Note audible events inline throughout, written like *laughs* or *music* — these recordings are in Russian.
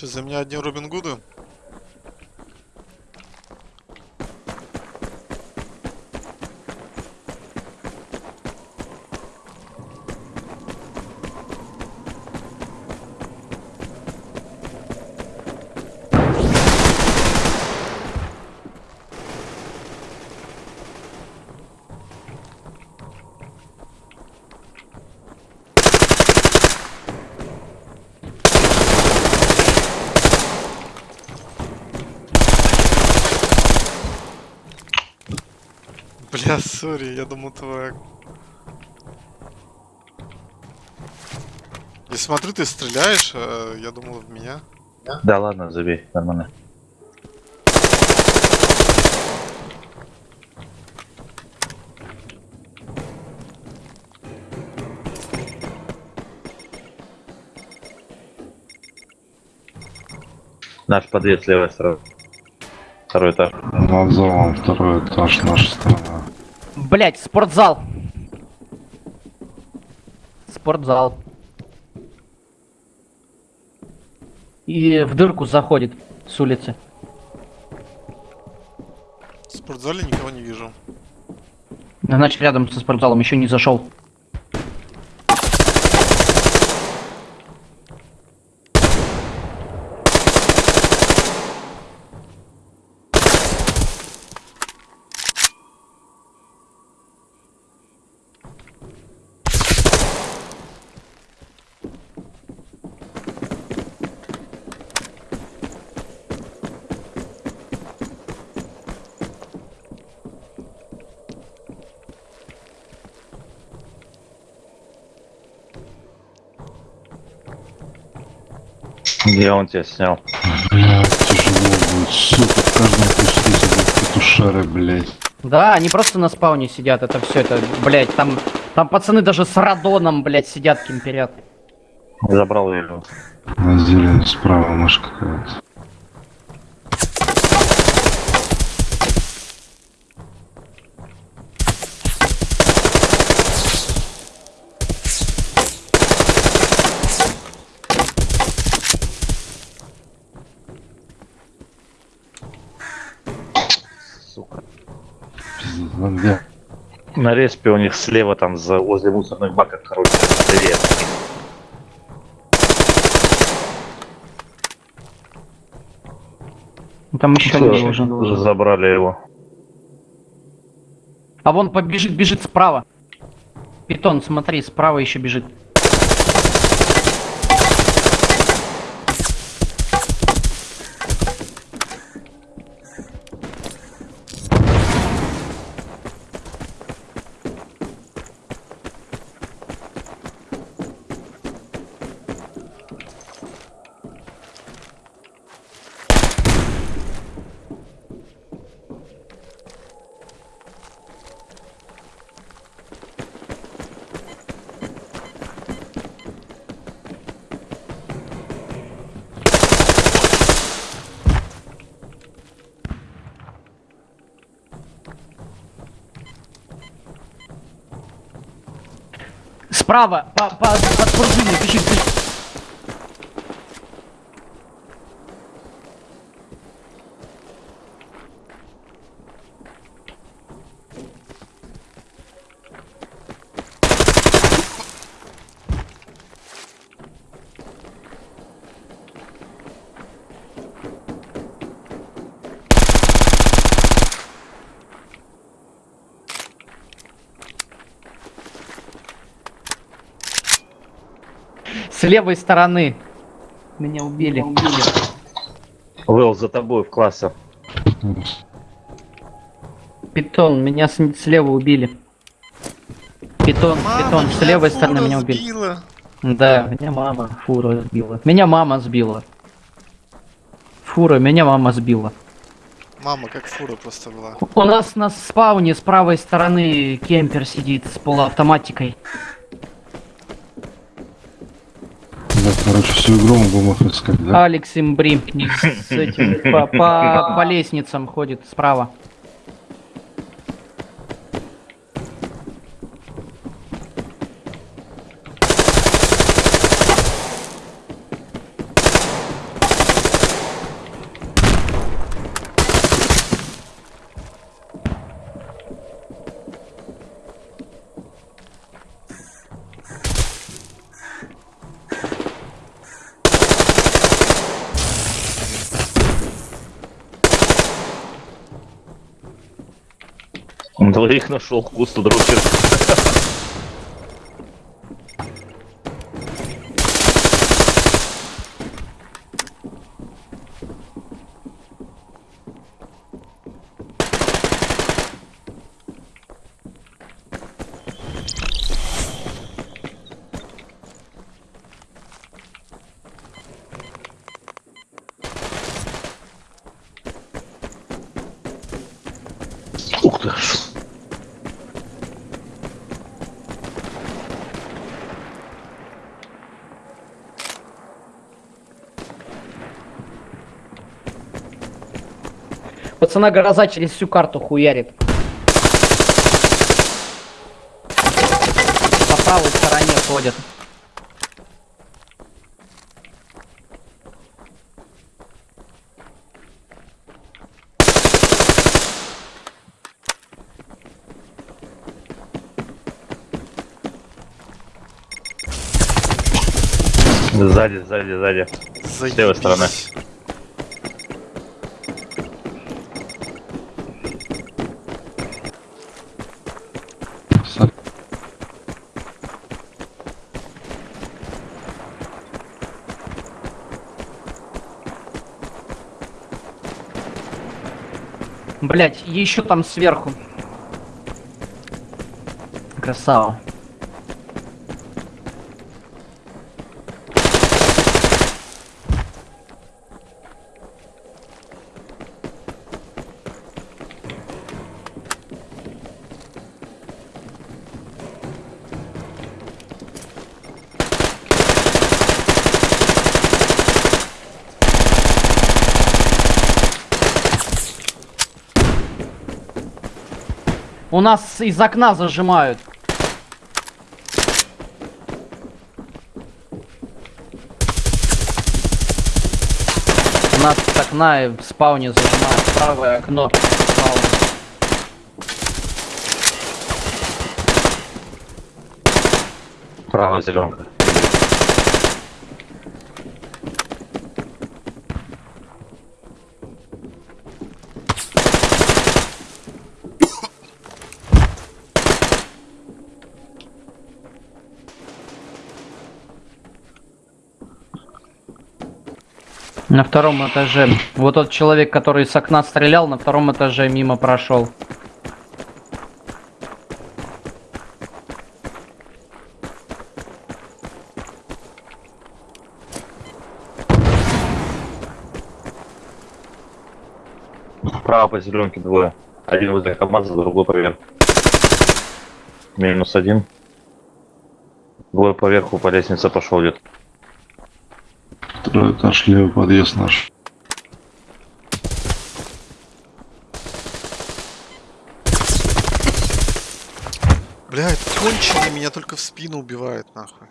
Че, за меня одни Робин Гуды? Бля, сори, я думал твоя. Я смотрю, ты стреляешь, а я думал в меня. Да ладно, забей, нормально. Наш подъезд левая сторона. Второй этаж. Над залом второй этаж, наша сторона. Блять, спортзал. Спортзал. И в дырку заходит с улицы. В спортзале никого не вижу. Значит, рядом со спортзалом еще не зашел. Где он тебя снял? Блядь, тяжело будет, сука, в каждом куске сидят петушары, блядь. Да, они просто на спауне сидят, это все, это, блять, там, там пацаны даже с радоном, блять, сидят, кемперят. Забрал я его. На зелень справа мышь какая-то. На респе у них слева там за, возле мусорных баков, короче, левее. Там еще люди уже. уже забрали его. А вон побежит, бежит справа. Питон, смотри, справа еще бежит. Справа, по, по, под пружиной, бежит, бежит. С левой стороны. Меня убили. Вэлл за тобой в классе. Питон, меня с- слева убили. Питон, питон, с меня левой стороны меня убили. сбила. Да, меня мама фура сбила. Меня мама сбила. Фура, меня мама сбила. Мама, как фура просто была. У нас на спауне с правой стороны кемпер сидит с полуавтоматикой. Да, короче, всю игру мы будем их искать, да? Алекс Имбри *laughs* с этим по, по, по лестницам ходит справа. Двоих нашел, кусто дручер. Ух ты. Пацана гроза через всю карту хуярит. По правой стороне ходят. Сзади, сзади, сзади. Заебись. левой стороны. Блять, еще там сверху. Красава. У нас из окна зажимают. У нас с окна и в спауне зажимают правое окно. Правая зеленка. На втором этаже. Вот тот человек, который с окна стрелял, на втором этаже мимо прошел. Право по зеленке двое. Один возле КамАЗа, другой поверх. Минус один. Двое поверху по лестнице пошел идет. Второй этаж, левый подъезд наш. Блядь, конченый меня только в спину убивает, нахуй.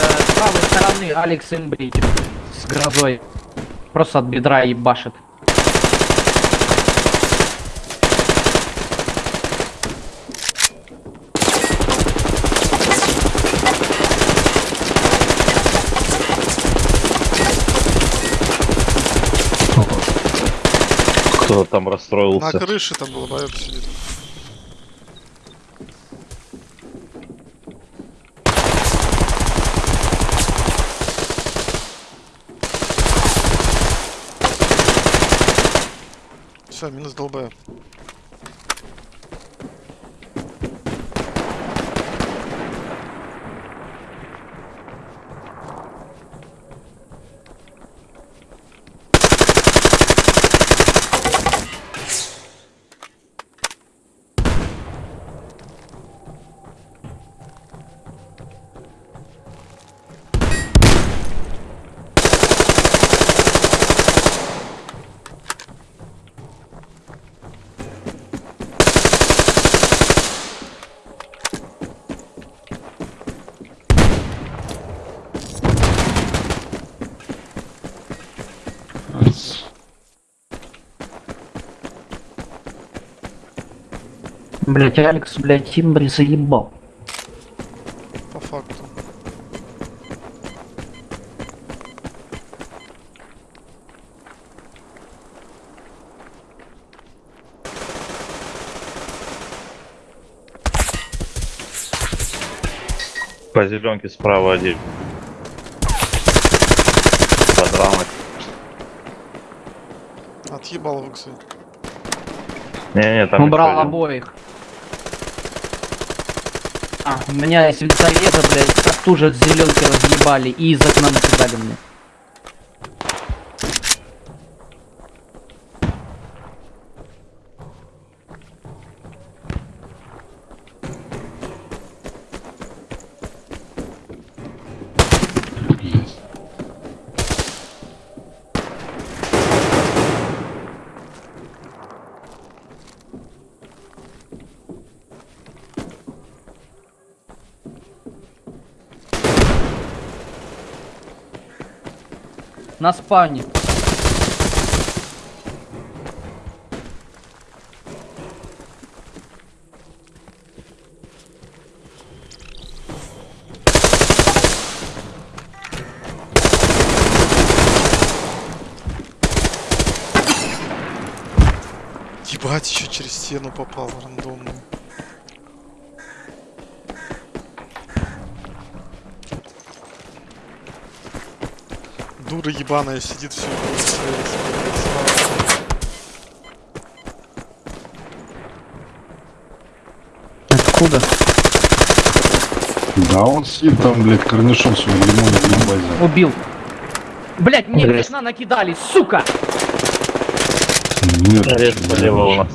Э, с правой стороны Алекс Имбри с грозой. Просто от бедра ебашит. Кто там На расстроился? крыше там был боёк сидит. Все, минус долбая. Блять, Алекс, блять, Тимбри заебал. По факту. По зеленке справа один. Подрамок. Отъебал выксы. Не-не, там Убрал еще один. А, у меня из винтовета, блядь, как тоже зеленки разъебали и из окна накидали мне. На спавне. Ебать, еще через стену попал рандомно. Дура ебаная сидит все. Откуда? Да, он сидит там, блядь, корнишон свой лимонов на базе. Убил. Блять, мне Блядь. окна накидали, сука! Нет, блядь. нас.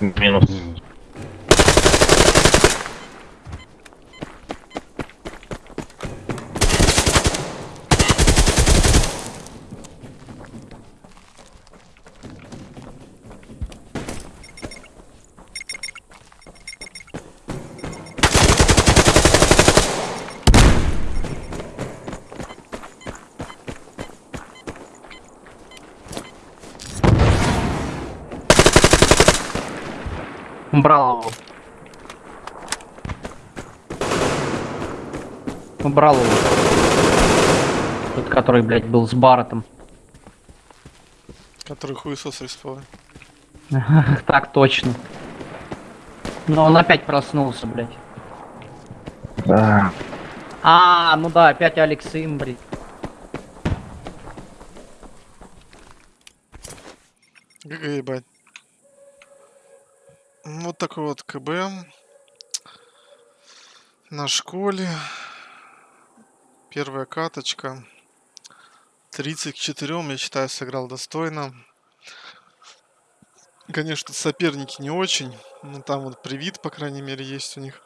Минус. Убрал его. Убрал его. Тот, который, блядь, был с Барретом. Который хуесос респал. *laughs* Так точно. Но он опять проснулся, блядь. Да. А, ну да, опять Алекс Имбри. ГГ ебать. Вот такой вот КБ. На школе. Первая каточка. 30 к 4, я считаю, сыграл достойно. Конечно, соперники не очень. Но там вот привит, по крайней мере, есть у них.